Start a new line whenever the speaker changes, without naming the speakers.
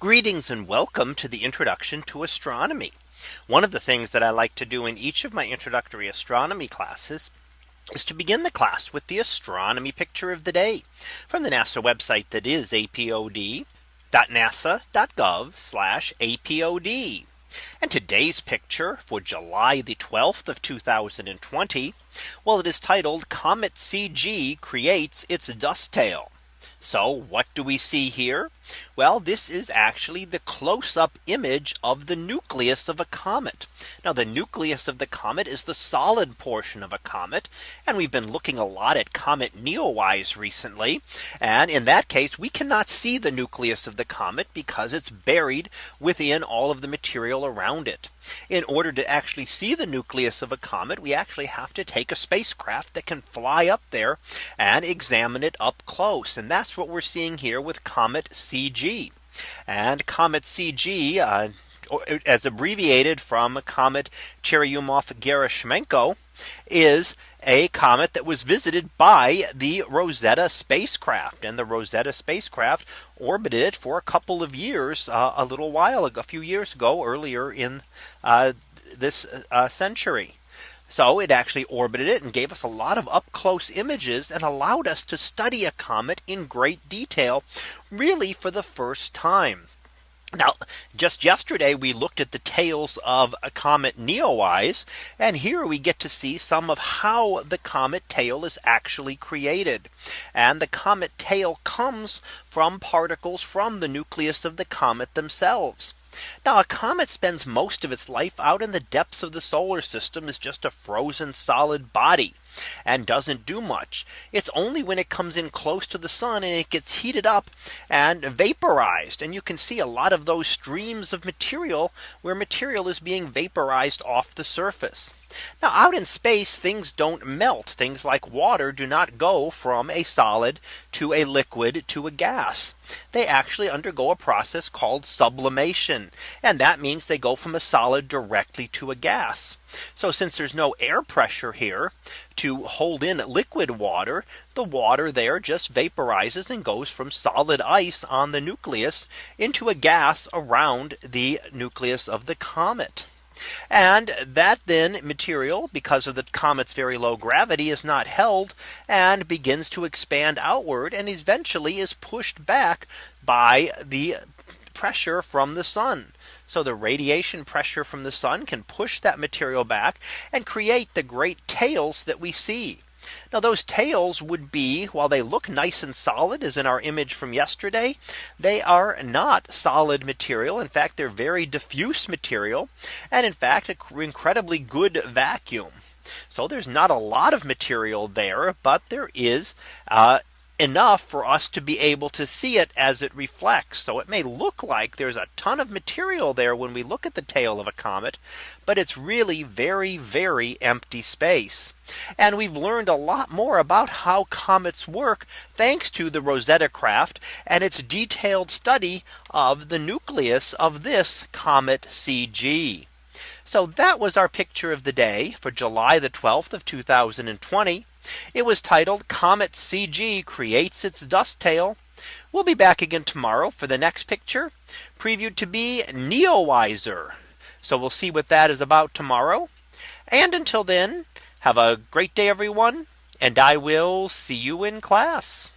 Greetings and welcome to the introduction to astronomy. One of the things that I like to do in each of my introductory astronomy classes is to begin the class with the astronomy picture of the day from the NASA website that is apod.nasa.gov apod. And today's picture for July the 12th of 2020. Well, it is titled Comet CG creates its dust tail. So what do we see here? Well, this is actually the close up image of the nucleus of a comet. Now the nucleus of the comet is the solid portion of a comet. And we've been looking a lot at comet Neowise recently. And in that case, we cannot see the nucleus of the comet because it's buried within all of the material around it. In order to actually see the nucleus of a comet, we actually have to take a spacecraft that can fly up there and examine it up close. And that's what we're seeing here with comet C CG. And Comet CG uh, as abbreviated from Comet Churyumov-Gerasimenko is a comet that was visited by the Rosetta spacecraft and the Rosetta spacecraft orbited it for a couple of years uh, a little while ago a few years ago earlier in uh, this uh, century. So it actually orbited it and gave us a lot of up close images and allowed us to study a comet in great detail, really for the first time. Now, just yesterday, we looked at the tails of a comet Neowise, and here we get to see some of how the comet tail is actually created. And the comet tail comes from particles from the nucleus of the comet themselves. Now a comet spends most of its life out in the depths of the solar system is just a frozen solid body and doesn't do much. It's only when it comes in close to the sun and it gets heated up and vaporized. And you can see a lot of those streams of material where material is being vaporized off the surface. Now out in space things don't melt things like water do not go from a solid to a liquid to a gas. They actually undergo a process called sublimation. And that means they go from a solid directly to a gas. So since there's no air pressure here to hold in liquid water, the water there just vaporizes and goes from solid ice on the nucleus into a gas around the nucleus of the comet. And that then material because of the comet's very low gravity is not held and begins to expand outward and eventually is pushed back by the pressure from the sun so the radiation pressure from the sun can push that material back and create the great tails that we see. Now those tails would be while they look nice and solid as in our image from yesterday, they are not solid material. In fact, they're very diffuse material. And in fact, an incredibly good vacuum. So there's not a lot of material there, but there is uh, enough for us to be able to see it as it reflects. So it may look like there's a ton of material there when we look at the tail of a comet, but it's really very, very empty space. And we've learned a lot more about how comets work thanks to the Rosetta craft and its detailed study of the nucleus of this comet CG. So that was our picture of the day for July the 12th of 2020. It was titled Comet CG Creates Its Dust Tail. We'll be back again tomorrow for the next picture previewed to be Neowiser. So we'll see what that is about tomorrow. And until then, have a great day, everyone. And I will see you in class.